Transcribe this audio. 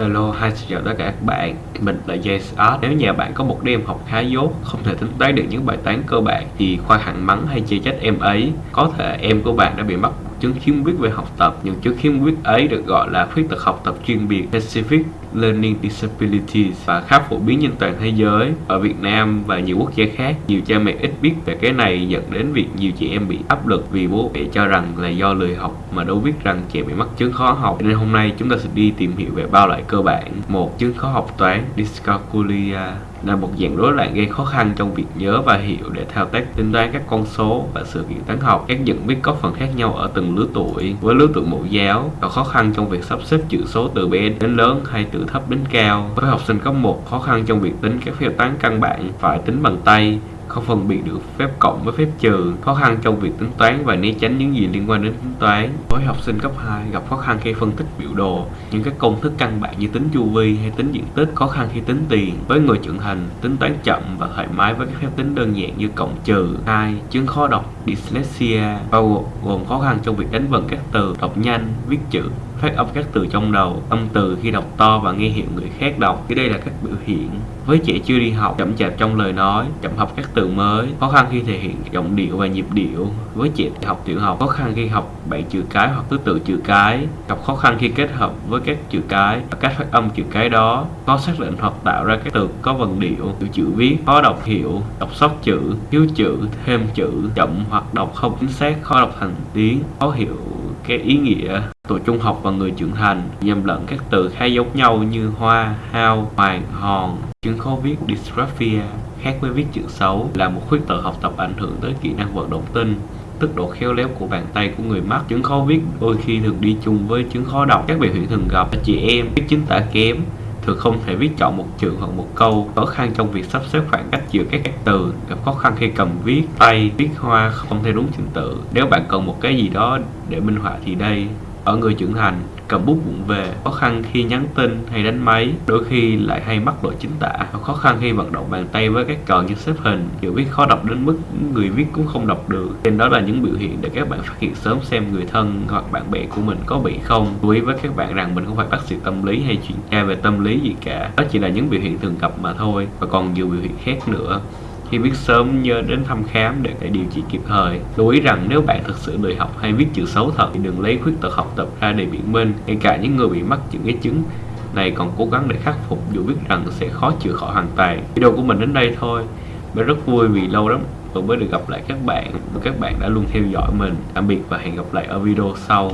Hello, hi xin chào tất cả các bạn. Mình là JSR Nếu nhà bạn có một đứa em học khá dốt Không thể tính toán được những bài toán cơ bản Thì khoan hẳn mắng hay chê trách em ấy Có thể em của bạn đã bị mắc chứng khiếm khuyết về học tập những chứng khiếm khuyết ấy được gọi là khuyết tật học tập chuyên biệt specific learning disabilities và khá phổ biến trên toàn thế giới, ở Việt Nam và nhiều quốc gia khác. Nhiều cha mẹ ít biết về cái này dẫn đến việc nhiều chị em bị áp lực vì bố mẹ cho rằng là do lười học mà đâu biết rằng trẻ bị mắc chứng khó học. Nên hôm nay chúng ta sẽ đi tìm hiểu về ba loại cơ bản. Một, chứng khó học toán, dyscalculia là một dạng rối loạn gây khó khăn trong việc nhớ và hiểu để thao tác tính toán các con số và sự kiện toán học. Các nhận biết có phần khác nhau ở từng lứa tuổi. Với lứa tuổi mẫu giáo, có khó khăn trong việc sắp xếp chữ số từ bé đến lớn hay từ thấp đến cao. Với học sinh cấp 1, khó khăn trong việc tính các phép toán căn bản phải tính bằng tay không phân biệt được phép cộng với phép trừ, khó khăn trong việc tính toán và né tránh những gì liên quan đến tính toán. Với học sinh cấp 2 gặp khó khăn khi phân tích biểu đồ, những các công thức căn bản như tính chu vi hay tính diện tích, khó khăn khi tính tiền. Với người trưởng thành, tính toán chậm và thoải mái với các phép tính đơn giản như cộng trừ. 2. Chứng khó đọc dyslexia bao gồm khó khăn trong việc đánh vần các từ, đọc nhanh, viết chữ, phát âm các từ trong đầu, âm từ khi đọc to và nghe hiểu người khác đọc. Thì đây là các biểu hiện. Với trẻ chưa đi học, chậm chạp trong lời nói, chậm học các từ mới, khó khăn khi thể hiện giọng điệu và nhịp điệu. Với trẻ học tiểu học, khó khăn khi học bảy chữ cái hoặc thứ tự chữ cái, gặp khó khăn khi kết hợp với các chữ cái và cách phát âm chữ cái đó, khó xác định hoặc tạo ra các từ có vần điệu, kiểu chữ viết, khó đọc hiểu, đọc sót chữ, thiếu chữ, thêm chữ, chậm hoặc đọc không chính xác, khó đọc thành tiếng, khó hiểu cái ý nghĩa tuổi trung học và người trưởng thành nhầm lẫn các từ khá giống nhau như hoa, hao, hoàng, hòn. Chứng khó viết dysgraphia khác với viết chữ xấu là một khuyết tật học tập ảnh hưởng tới kỹ năng vận động tinh tức độ khéo léo của bàn tay của người mắc. Chứng khó viết đôi khi thường đi chung với chứng khó đọc. Các biểu hiện thường gặp là chị em viết chính tả kém thường không thể viết chọn một chữ hoặc một câu. Khó khăn trong việc sắp xếp khoảng cách giữa các từ gặp khó khăn khi cầm viết tay viết hoa không theo đúng trình tự. Nếu bạn cần một cái gì đó để minh họa thì đây ở người trưởng thành, cầm bút vụng về, khó khăn khi nhắn tin hay đánh máy, đôi khi lại hay mắc lỗi chính tả. Khó khăn khi vận động bàn tay với các cờ như xếp hình chữ viết khó đọc đến mức người viết cũng không đọc được. Nên đó là những biểu hiện để các bạn phát hiện sớm xem người thân hoặc bạn bè của mình có bị không. Lưu ý với các bạn rằng mình không phải bác sĩ tâm lý hay chuyên gia về tâm lý gì cả. Đó chỉ là những biểu hiện thường gặp mà thôi, và còn nhiều biểu hiện khác nữa khi biết sớm nhớ đến thăm khám để, phải điều trị kịp thời. Lưu ý rằng nếu bạn thực sự lười học hay viết chữ xấu thật thì đừng lấy khuyết tật học tập ra để biện minh. Ngay cả những người bị mắc những cái chứng này còn cố gắng để khắc phục dù biết rằng sẽ khó chữa khỏi hoàn toàn. Video của mình đến đây thôi. Mình rất vui vì lâu lắm tôi mới được gặp lại các bạn và các bạn đã luôn theo dõi mình. Tạm biệt và hẹn gặp lại ở video sau.